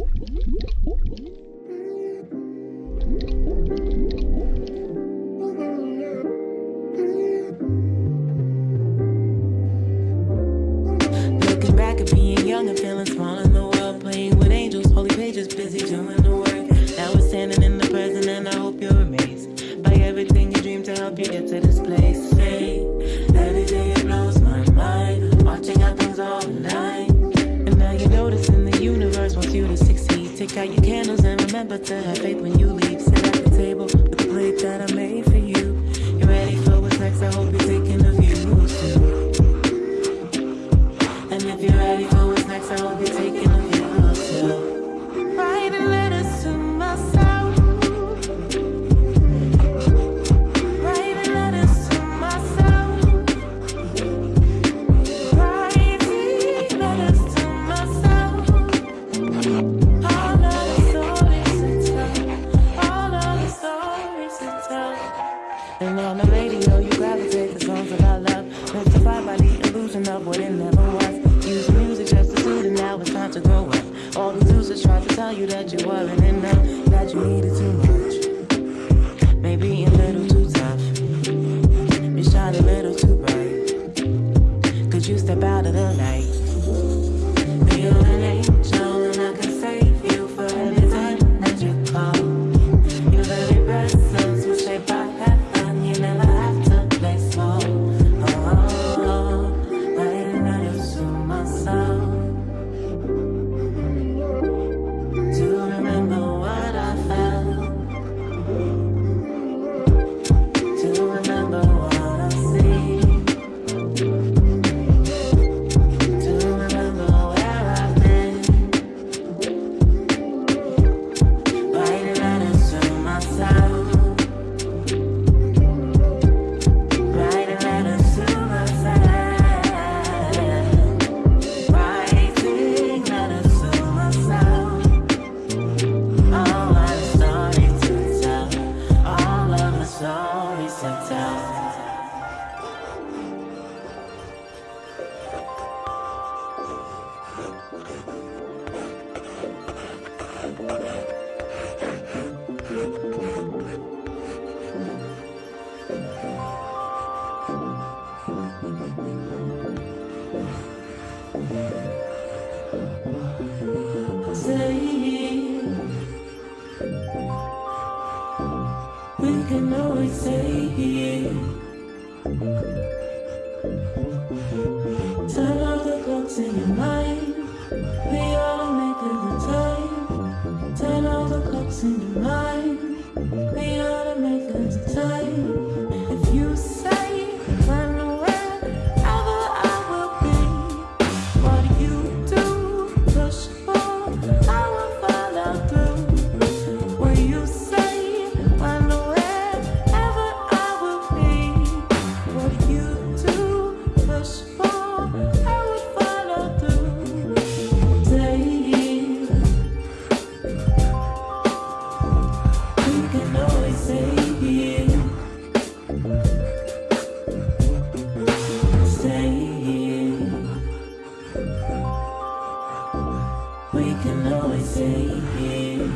Looking back at me out your candles and remember to have faith when you leave. Sit at the table with the plate that I made. Saying we can always say Turn off the clocks in your mind. we can always stay here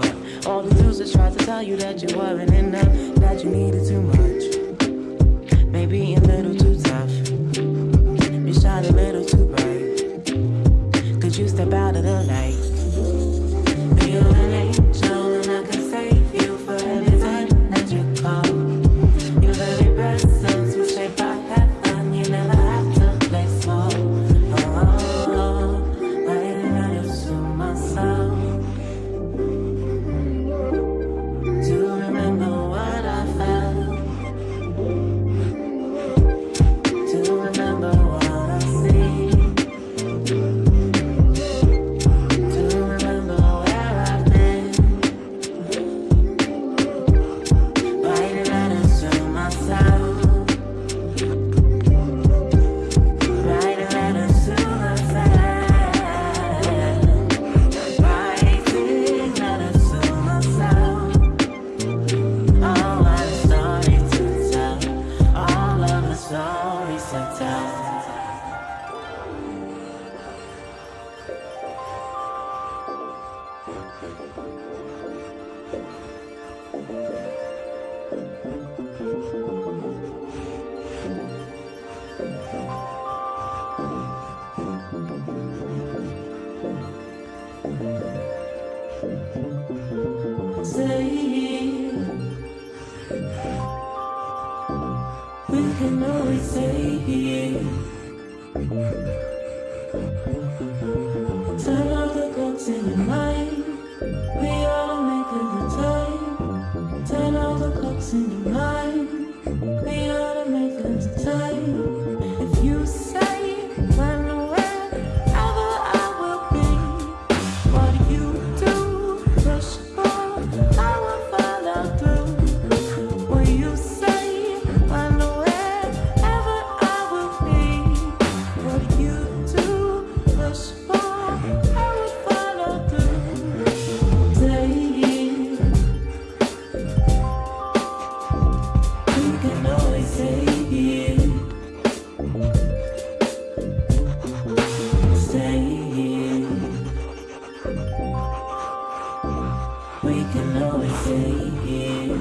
up. All the dudes that tried to tell you that you weren't enough, that you needed too much. Maybe a little too tough. You shine a little too bright. Could you step out of the light? Turn off the clocks in your mind. We are stay here.